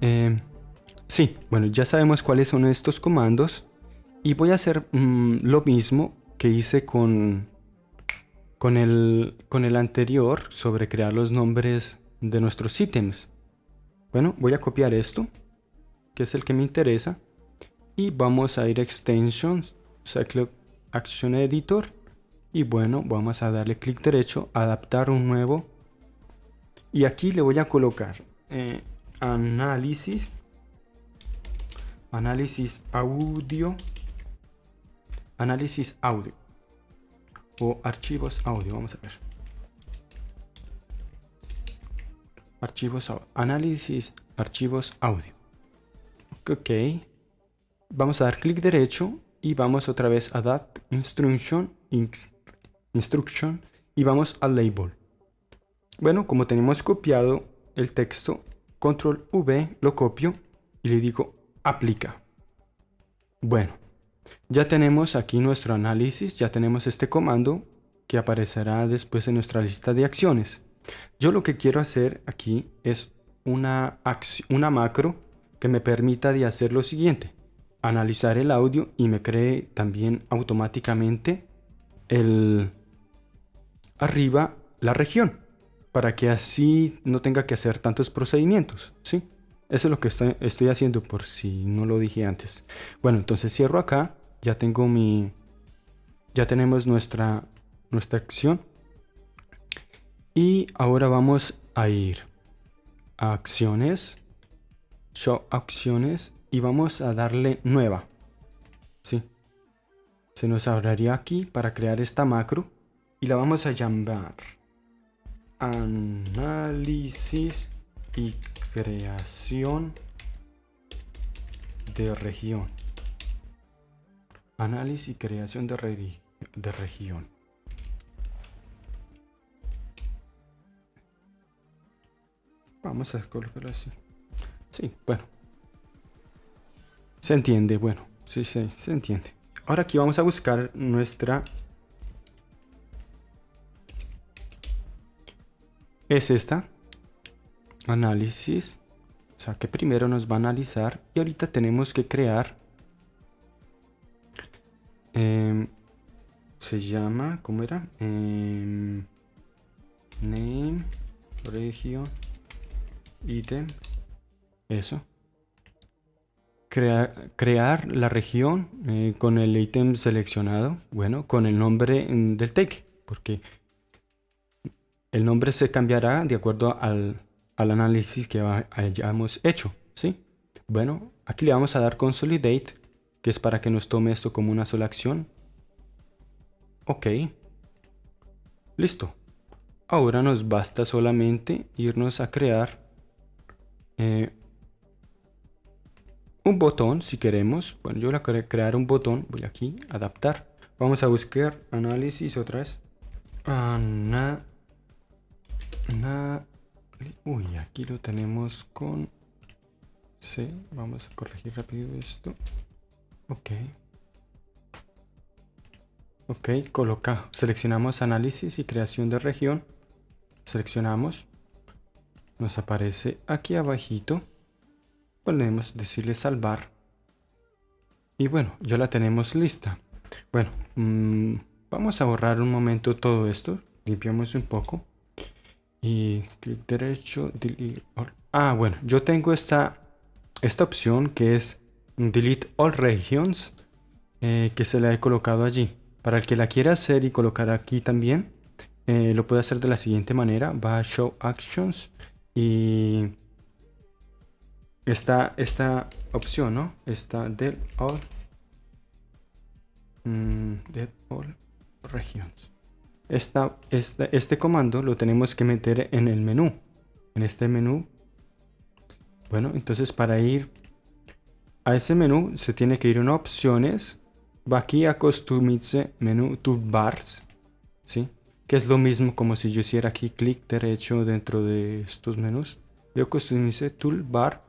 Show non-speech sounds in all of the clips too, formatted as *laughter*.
Eh, sí, bueno, ya sabemos cuáles son estos comandos. Y voy a hacer mm, lo mismo que hice con, con, el, con el anterior sobre crear los nombres de nuestros ítems. Bueno, voy a copiar esto, que es el que me interesa. Y vamos a ir a Extensions, Cyclope Action Editor. Y bueno, vamos a darle clic derecho, adaptar un nuevo. Y aquí le voy a colocar eh, análisis, análisis audio, análisis audio o archivos audio, vamos a ver. Archivos audio, análisis archivos audio. Ok, vamos a dar clic derecho y vamos otra vez a Adapt Instruction, Instruction y vamos al Label. Bueno, como tenemos copiado el texto, Control V lo copio y le digo aplica. Bueno, ya tenemos aquí nuestro análisis, ya tenemos este comando que aparecerá después en nuestra lista de acciones. Yo lo que quiero hacer aquí es una, macro que me permita de hacer lo siguiente. Analizar el audio y me cree también automáticamente el arriba la región para que así no tenga que hacer tantos procedimientos, ¿sí? Eso es lo que estoy, haciendo por si no lo dije antes. Bueno, entonces cierro acá, ya tengo mi... Ya tenemos nuestra, nuestra acción. Y ahora vamos a ir a acciones, show acciones y vamos a darle nueva. ¿Sí? Se nos abriría aquí para crear esta macro y la vamos a llamar análisis y creación de región. Análisis y creación de, de región. Vamos a colocarlo así. Sí, bueno. Se entiende, bueno. Sí, sí, se entiende. Ahora aquí vamos a buscar nuestra es esta. Análisis. O sea que primero nos va a analizar y ahorita tenemos que crear. Em, se llama, ¿cómo era? Em, name, region, item. Eso. crear la región eh, con el ítem seleccionado. Bueno, con el nombre mm, del tag. Porque el nombre se cambiará de acuerdo al, análisis que hayamos hecho, ¿sí? Bueno, aquí le vamos a dar Consolidate, que es para que nos tome esto como una sola acción. Ok. Listo. Ahora nos basta solamente irnos a crear eh, un botón si queremos. Bueno, yo voy a crear un botón. Voy aquí, adaptar. Vamos a buscar análisis otra vez. Ana Uy, aquí lo tenemos con C. Vamos a corregir rápido esto. Ok. Ok, coloca. Seleccionamos análisis y creación de región. Seleccionamos. Nos aparece aquí abajito. Podemos decirle salvar. Y bueno, ya la tenemos lista. Bueno, mm, vamos a borrar un momento todo esto. Limpiamos un poco y clic derecho, delete all. Ah, bueno, yo tengo esta, esta opción que es delete all regions eh, que se la he colocado allí. Para el que la quiera hacer y colocar aquí también, eh, lo puede hacer de la siguiente manera. Va a Show Actions y esta, esta opción, ¿no? Esta del all, mm, all regions este comando lo tenemos que meter en el menú. En este menú. Bueno, entonces para ir a ese menú se tiene que ir en opciones. Va aquí a Customize Menú Toolbars. ¿Sí? Que es lo mismo como si yo hiciera aquí clic derecho dentro de estos menús. Yo Customize Toolbar.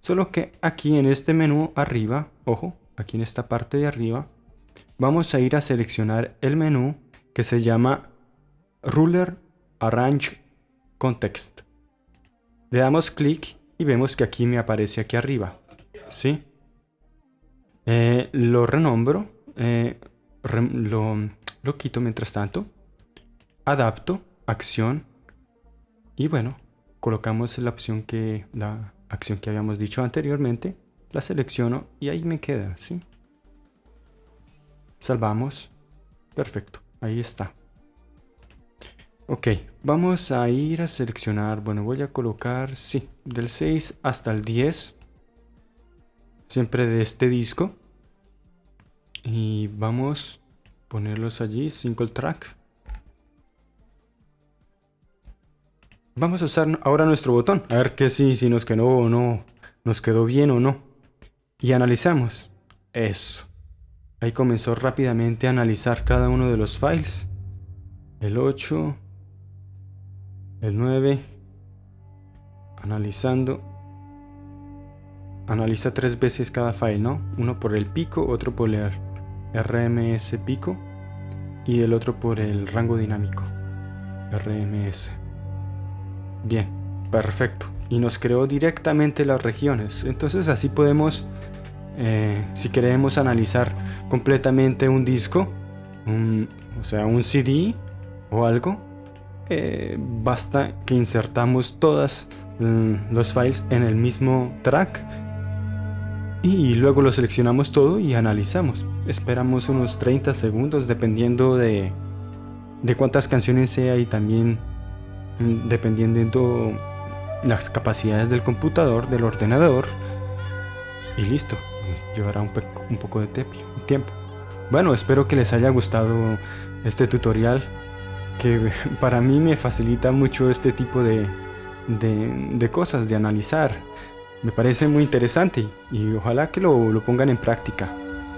Solo que aquí en este menú arriba, ojo, aquí en esta parte de arriba, vamos a ir a seleccionar el menú que se llama Ruler Arrange Context. Le damos clic y vemos que aquí me aparece aquí arriba. ¿Sí? Eh, lo renombro, eh, lo, lo quito mientras tanto, adapto, acción, y bueno, colocamos la opción que, la acción que habíamos dicho anteriormente, la selecciono y ahí me queda, ¿sí? Salvamos, perfecto, ahí está. Ok, vamos a ir a seleccionar, bueno, voy a colocar, sí, del 6 hasta el 10, siempre de este disco. Y vamos a ponerlos allí, single track. Vamos a usar ahora nuestro botón, a ver que si, si nos quedó o no, nos quedó bien o no. Y analizamos. Eso. Ahí comenzó rápidamente a analizar cada uno de los files. El 8, el 9, analizando. Analiza tres veces cada file, ¿no? Uno por el pico, otro por el RMS pico y el otro por el rango dinámico, RMS. Bien, perfecto. Y nos creó directamente las regiones. Entonces así podemos, eh, si queremos analizar completamente un disco, o sea, un CD o algo, eh, basta que insertamos todos mm, los files en el mismo track y luego lo seleccionamos todo y analizamos. Esperamos unos 30 segundos dependiendo de, de cuántas canciones sea y también mm, dependiendo las capacidades del computador, del ordenador y listo, llevará un, poco de tiempo. Bueno, espero que les haya gustado este tutorial que *laughs* para mí me facilita mucho este tipo de, de, cosas, de analizar. Me parece muy interesante y ojalá que lo, lo pongan en práctica.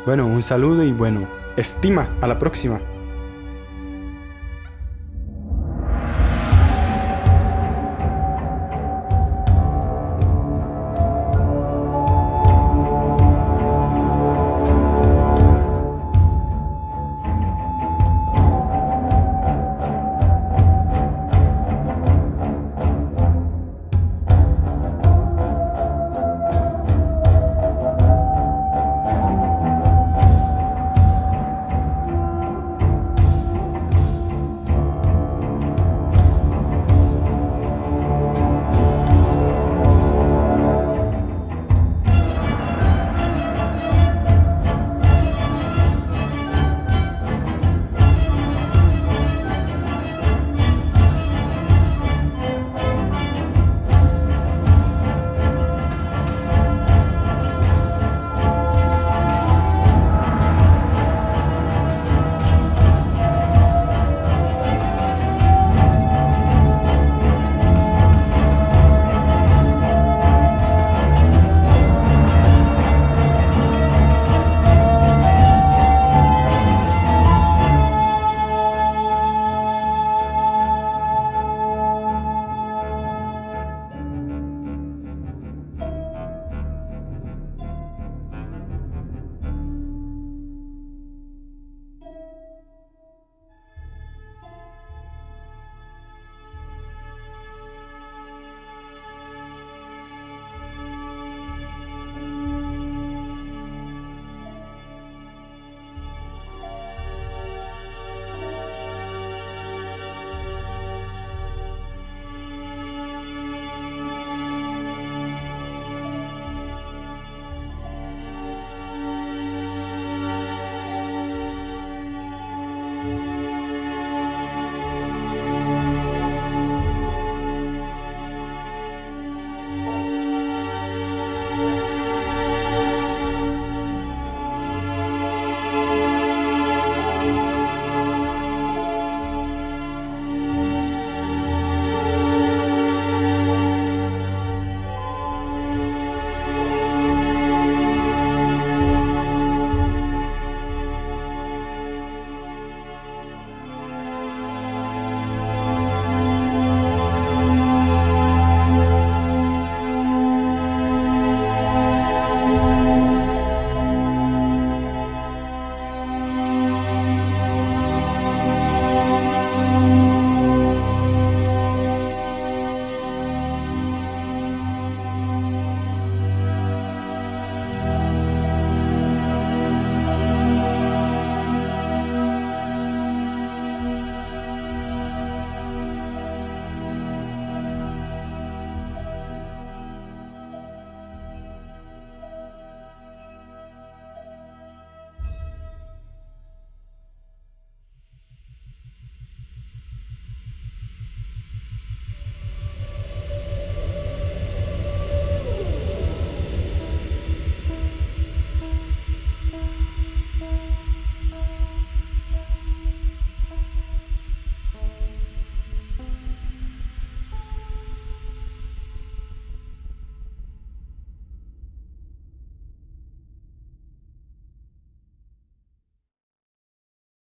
Bueno, un saludo y bueno, estima, a la próxima.